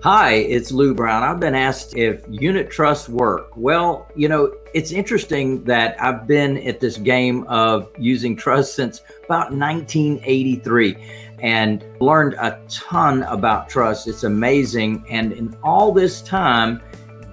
Hi, it's Lou Brown. I've been asked if unit trusts work. Well, you know, it's interesting that I've been at this game of using trust since about 1983 and learned a ton about trust. It's amazing. And in all this time,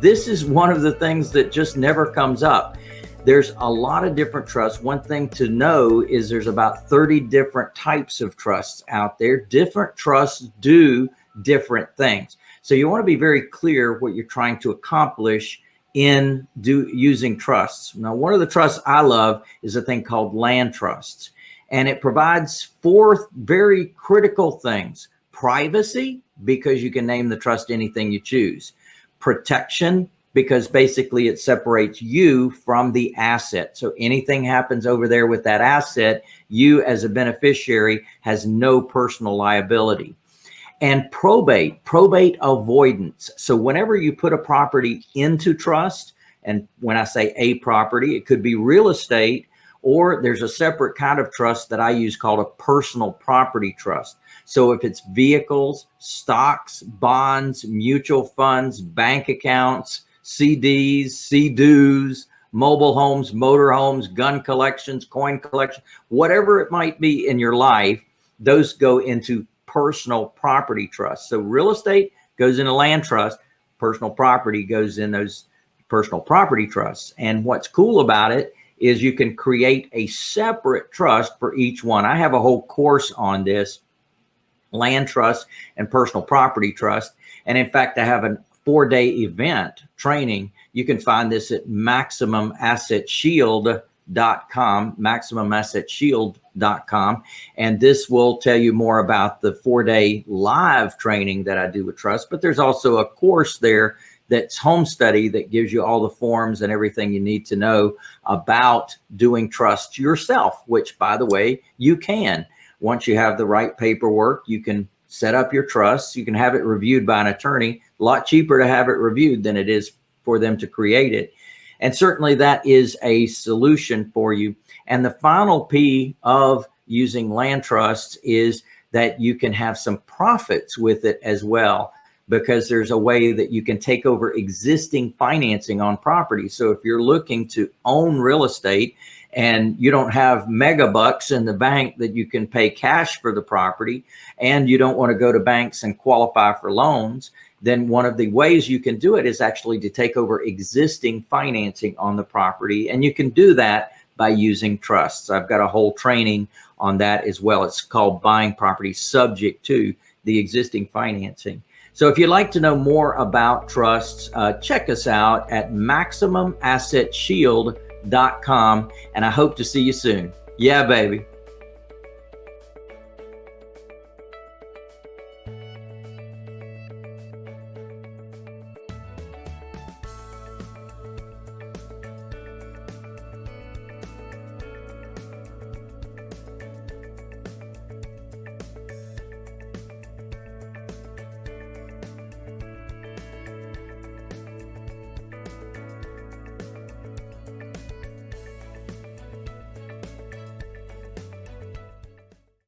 this is one of the things that just never comes up. There's a lot of different trusts. One thing to know is there's about 30 different types of trusts out there. Different trusts do different things. So you want to be very clear what you're trying to accomplish in do using trusts. Now, one of the trusts I love is a thing called land trusts, and it provides four very critical things. Privacy, because you can name the trust anything you choose. Protection, because basically it separates you from the asset. So anything happens over there with that asset, you as a beneficiary has no personal liability and probate, probate avoidance. So whenever you put a property into trust, and when I say a property, it could be real estate, or there's a separate kind of trust that I use called a personal property trust. So if it's vehicles, stocks, bonds, mutual funds, bank accounts, CDs, CDs, mobile homes, motor homes, gun collections, coin collection, whatever it might be in your life, those go into personal property trust. So real estate goes in a land trust, personal property goes in those personal property trusts. And what's cool about it is you can create a separate trust for each one. I have a whole course on this land trust and personal property trust. And in fact, I have a four day event training. You can find this at Maximum Asset Shield maximumassetshield.com, maximumassetshield.com. And this will tell you more about the four day live training that I do with trust. But there's also a course there that's home study that gives you all the forms and everything you need to know about doing trust yourself, which by the way, you can. Once you have the right paperwork, you can set up your trust. You can have it reviewed by an attorney. A lot cheaper to have it reviewed than it is for them to create it. And certainly that is a solution for you. And the final P of using land trusts is that you can have some profits with it as well because there's a way that you can take over existing financing on property. So if you're looking to own real estate and you don't have mega bucks in the bank that you can pay cash for the property and you don't want to go to banks and qualify for loans, then one of the ways you can do it is actually to take over existing financing on the property. And you can do that by using trusts. I've got a whole training on that as well. It's called buying property subject to the existing financing. So if you'd like to know more about trusts, uh, check us out at MaximumAssetShield.com and I hope to see you soon. Yeah, baby.